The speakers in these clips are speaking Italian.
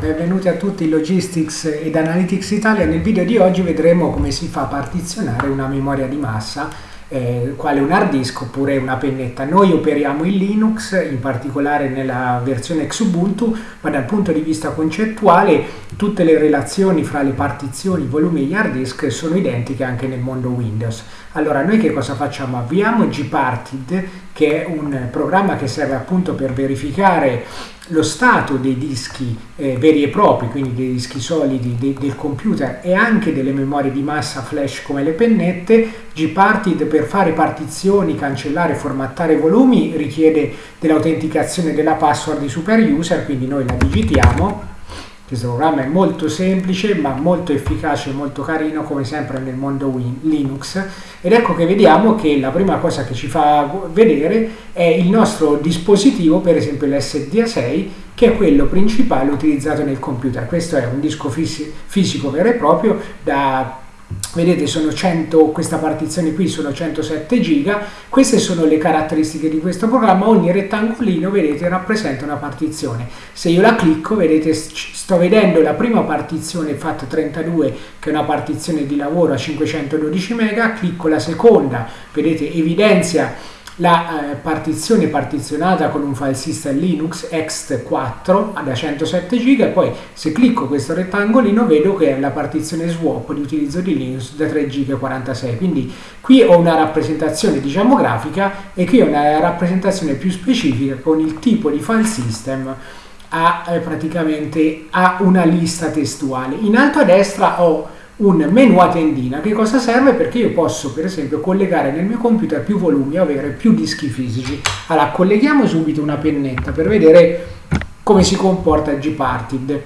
Benvenuti a tutti in Logistics ed Analytics Italia. Nel video di oggi vedremo come si fa a partizionare una memoria di massa eh, quale un hard disk oppure una pennetta. Noi operiamo in Linux, in particolare nella versione Xubuntu, ma dal punto di vista concettuale tutte le relazioni fra le partizioni, volumi e gli hard disk sono identiche anche nel mondo Windows. Allora noi che cosa facciamo? Avviamo gparted che è un programma che serve appunto per verificare lo stato dei dischi eh, veri e propri, quindi dei dischi solidi de del computer e anche delle memorie di massa flash come le pennette, gparted per fare partizioni, cancellare, formattare volumi richiede dell'autenticazione della password di super user, quindi noi la digitiamo questo programma è molto semplice ma molto efficace e molto carino come sempre nel mondo Win Linux ed ecco che vediamo che la prima cosa che ci fa vedere è il nostro dispositivo, per esempio l'SDA6 che è quello principale utilizzato nel computer. Questo è un disco fisico vero e proprio da vedete sono 100 questa partizione qui sono 107 giga. Queste sono le caratteristiche di questo programma. Ogni rettangolino vedete rappresenta una partizione. Se io la clicco vedete sto vedendo la prima partizione FAT32 che è una partizione di lavoro a 512 mega. Clicco la seconda vedete evidenzia la eh, partizione partizionata con un file system Linux ext4 da 107 GB e poi se clicco questo rettangolino vedo che è la partizione swap di utilizzo di Linux da 3 GB 46 quindi qui ho una rappresentazione diciamo grafica e qui ho una rappresentazione più specifica con il tipo di file system a eh, praticamente a una lista testuale. In alto a destra ho un menu a tendina. Che cosa serve? Perché io posso per esempio collegare nel mio computer più volumi o avere più dischi fisici. Allora colleghiamo subito una pennetta per vedere come si comporta Gparted.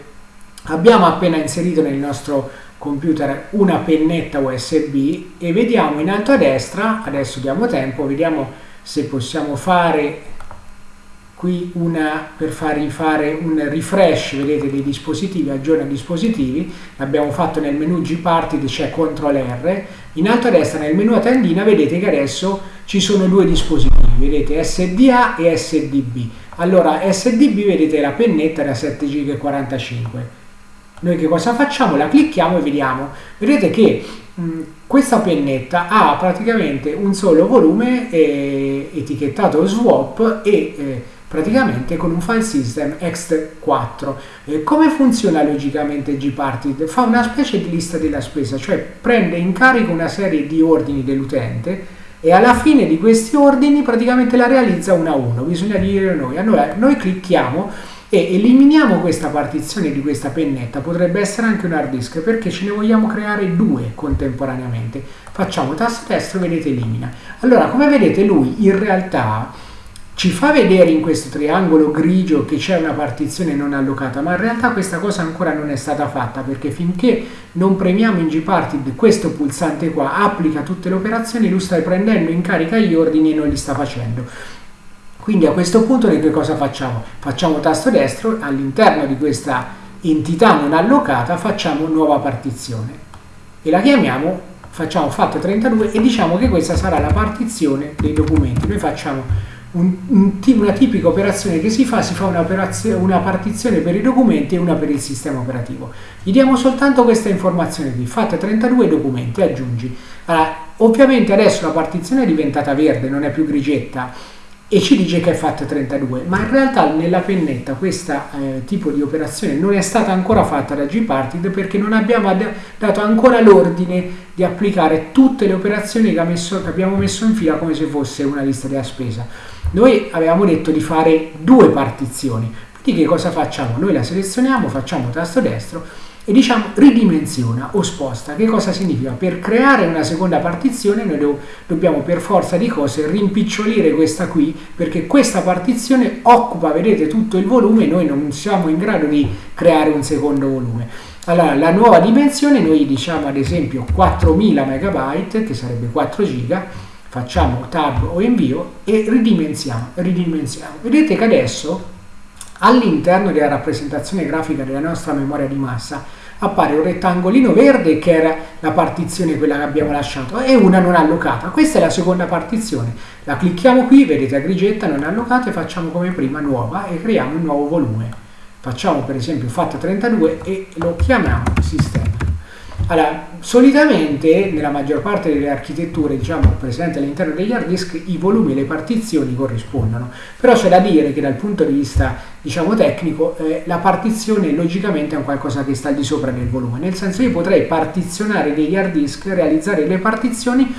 Abbiamo appena inserito nel nostro computer una pennetta USB e vediamo in alto a destra, adesso diamo tempo, vediamo se possiamo fare qui una per far rifare un refresh vedete dei dispositivi aggiorna dispositivi. L'abbiamo fatto nel menu gparted c'è CTRL R. In alto a destra nel menu a tendina vedete che adesso ci sono due dispositivi vedete SDA e SDB allora SDB vedete la pennetta da 7 GB 45 noi che cosa facciamo? la clicchiamo e vediamo. Vedete che mh, questa pennetta ha praticamente un solo volume eh, etichettato swap e eh, praticamente con un file system ext4. Eh, come funziona logicamente gparted? Fa una specie di lista della spesa, cioè prende in carico una serie di ordini dell'utente e alla fine di questi ordini praticamente la realizza uno a uno, bisogna dire noi. Allora noi clicchiamo e eliminiamo questa partizione di questa pennetta, potrebbe essere anche un hard disk perché ce ne vogliamo creare due contemporaneamente. Facciamo tasto destro, vedete elimina. Allora come vedete lui in realtà ci fa vedere in questo triangolo grigio che c'è una partizione non allocata, ma in realtà questa cosa ancora non è stata fatta perché finché non premiamo in gparted questo pulsante qua, applica tutte le operazioni, lui sta prendendo in carica gli ordini e non li sta facendo. Quindi a questo punto noi che cosa facciamo? Facciamo tasto destro, all'interno di questa entità non allocata facciamo nuova partizione e la chiamiamo, facciamo FAT32 e diciamo che questa sarà la partizione dei documenti. Noi facciamo un, un, una tipica operazione che si fa, si fa una, una, partizione per i documenti e una per il sistema operativo. Gli diamo soltanto questa informazione qui, fate 32 documenti, aggiungi. Allora, ovviamente adesso la partizione è diventata verde, non è più grigetta, e ci dice che è fatta 32 ma in realtà nella pennetta questo eh, tipo di operazione non è stata ancora fatta da gparted perché non abbiamo dato ancora l'ordine di applicare tutte le operazioni che, messo, che abbiamo messo in fila come se fosse una lista della spesa noi avevamo detto di fare due partizioni, quindi che cosa facciamo? Noi la selezioniamo, facciamo tasto destro e diciamo ridimensiona o sposta. Che cosa significa? Per creare una seconda partizione noi do dobbiamo per forza di cose rimpicciolire questa qui perché questa partizione occupa, vedete, tutto il volume e noi non siamo in grado di creare un secondo volume. Allora, la nuova dimensione noi diciamo ad esempio 4000 MB, che sarebbe 4 giga, facciamo tab o invio e ridimensiamo, ridimensiamo. Vedete che adesso all'interno della rappresentazione grafica della nostra memoria di massa appare un rettangolino verde che era la partizione quella che abbiamo lasciato e una non allocata. Questa è la seconda partizione. La clicchiamo qui, vedete a grigetta non allocata e facciamo come prima nuova e creiamo un nuovo volume. facciamo per esempio FAT32 e lo chiamiamo sistema. Allora, solitamente nella maggior parte delle architetture diciamo, presenti all'interno degli hard disk i volumi e le partizioni corrispondono, però c'è da dire che dal punto di vista diciamo, tecnico eh, la partizione logicamente è un qualcosa che sta al di sopra del volume, nel senso che io potrei partizionare degli hard disk, realizzare le partizioni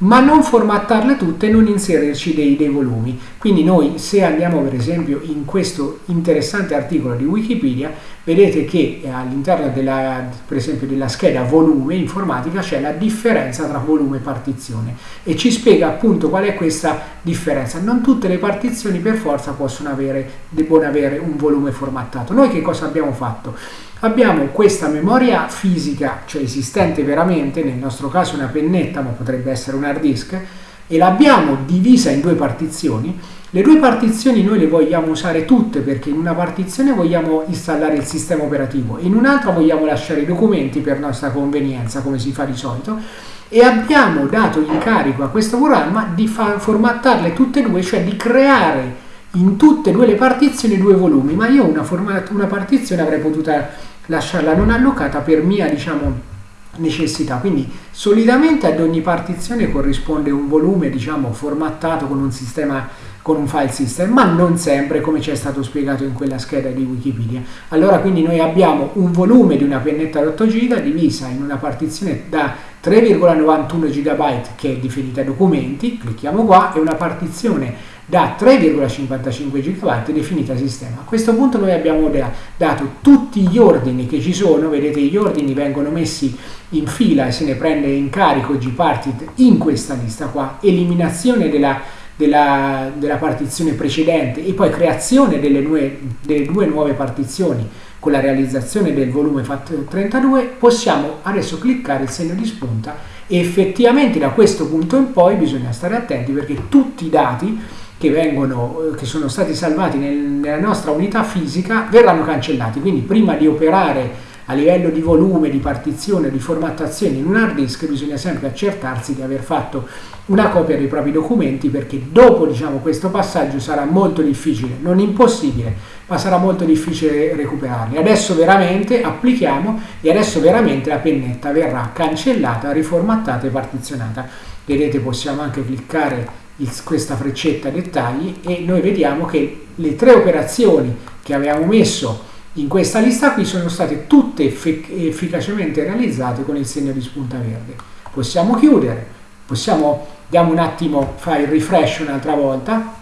ma non formattarle tutte e non inserirci dei, dei, volumi. Quindi noi se andiamo per esempio in questo interessante articolo di Wikipedia, vedete che all'interno della, per esempio della scheda volume informatica c'è la differenza tra volume e partizione e ci spiega appunto qual è questa differenza. Non tutte le partizioni per forza possono avere, debbono avere un volume formattato. Noi che cosa abbiamo fatto? abbiamo questa memoria fisica, cioè esistente veramente, nel nostro caso una pennetta, ma potrebbe essere un hard disk, e l'abbiamo divisa in due partizioni. Le due partizioni noi le vogliamo usare tutte perché in una partizione vogliamo installare il sistema operativo, in un'altra vogliamo lasciare i documenti per nostra convenienza, come si fa di solito, e abbiamo dato incarico a questo programma di formattarle tutte e due, cioè di creare in tutte e due le partizioni due volumi, ma io una, una partizione avrei potuto lasciarla non allocata per mia diciamo, necessità. Quindi solitamente ad ogni partizione corrisponde un volume diciamo, formattato con un sistema con un file system, ma non sempre come ci è stato spiegato in quella scheda di Wikipedia. Allora quindi noi abbiamo un volume di una pennetta 8 giga divisa in una partizione da 3,91 GB che è definita documenti, clicchiamo qua, e una partizione da 3,55 GB definita sistema. A questo punto noi abbiamo dato tutti gli ordini che ci sono, vedete gli ordini vengono messi in fila e se ne prende in carico gparted in questa lista qua, eliminazione della, della, della partizione precedente e poi creazione delle, nue, delle due nuove partizioni con la realizzazione del volume FAT32 possiamo adesso cliccare il segno di spunta e effettivamente da questo punto in poi bisogna stare attenti perché tutti i dati che, vengono, eh, che sono stati salvati nel, nella nostra unità fisica verranno cancellati. Quindi prima di operare a livello di volume, di partizione, di formattazione in un hard disk bisogna sempre accertarsi di aver fatto una copia dei propri documenti perché dopo diciamo, questo passaggio sarà molto difficile, non impossibile, ma sarà molto difficile recuperarli. Adesso veramente applichiamo e adesso veramente la pennetta verrà cancellata, riformattata e partizionata. Vedete possiamo anche cliccare questa freccetta dettagli e noi vediamo che le tre operazioni che avevamo messo in questa lista qui sono state tutte effic efficacemente realizzate con il segno di spunta verde. Possiamo chiudere, possiamo, diamo un attimo, fare il refresh un'altra volta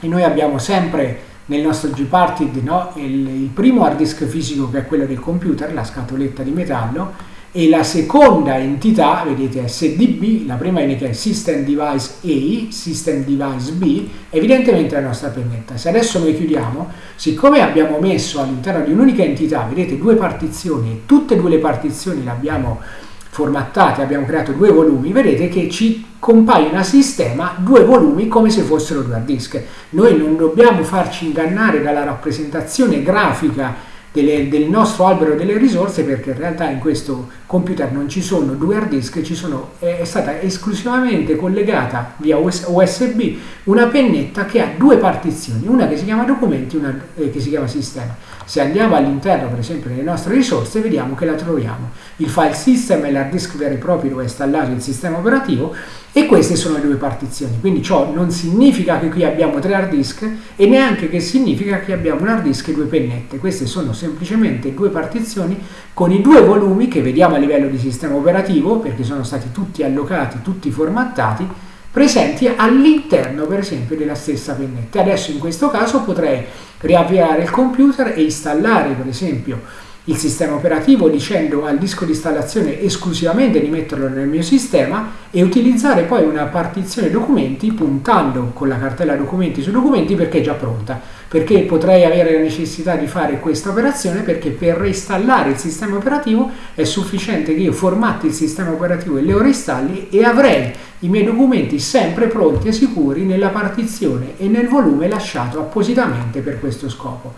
e noi abbiamo sempre nel nostro Gparted no, il, il primo hard disk fisico che è quello del computer, la scatoletta di metallo, e la seconda entità, vedete SDB, la prima che è System Device A, System Device B, evidentemente la nostra pennetta. Se adesso noi chiudiamo, siccome abbiamo messo all'interno di un'unica entità, vedete, due partizioni, e tutte e due le partizioni le abbiamo formattate, abbiamo creato due volumi, vedete che ci compaiono a sistema due volumi come se fossero due hard disk. Noi non dobbiamo farci ingannare dalla rappresentazione grafica delle, del nostro albero delle risorse perché in realtà in questo computer non ci sono due hard disk, sono, è stata esclusivamente collegata via USB una pennetta che ha due partizioni, una che si chiama documenti e una eh, che si chiama sistema. Se andiamo all'interno per esempio delle nostre risorse vediamo che la troviamo. Il file system è l'hard disk vero e proprio dove è installato il sistema operativo e queste sono le due partizioni. Quindi ciò non significa che qui abbiamo tre hard disk e neanche che significa che abbiamo un hard disk e due pennette. Queste sono semplicemente due partizioni con i due volumi che vediamo a livello di sistema operativo perché sono stati tutti allocati, tutti formattati presenti all'interno per esempio della stessa pennetta. Adesso in questo caso potrei riavviare il computer e installare per esempio il sistema operativo dicendo al disco di installazione esclusivamente di metterlo nel mio sistema e utilizzare poi una partizione documenti puntando con la cartella documenti su documenti perché è già pronta perché potrei avere la necessità di fare questa operazione perché per reinstallare il sistema operativo è sufficiente che io formatti il sistema operativo e lo reinstalli e avrei i miei documenti sempre pronti e sicuri nella partizione e nel volume lasciato appositamente per questo scopo.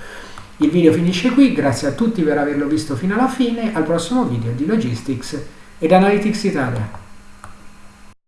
Il video finisce qui, grazie a tutti per averlo visto fino alla fine, al prossimo video di Logistics ed Analytics Italia.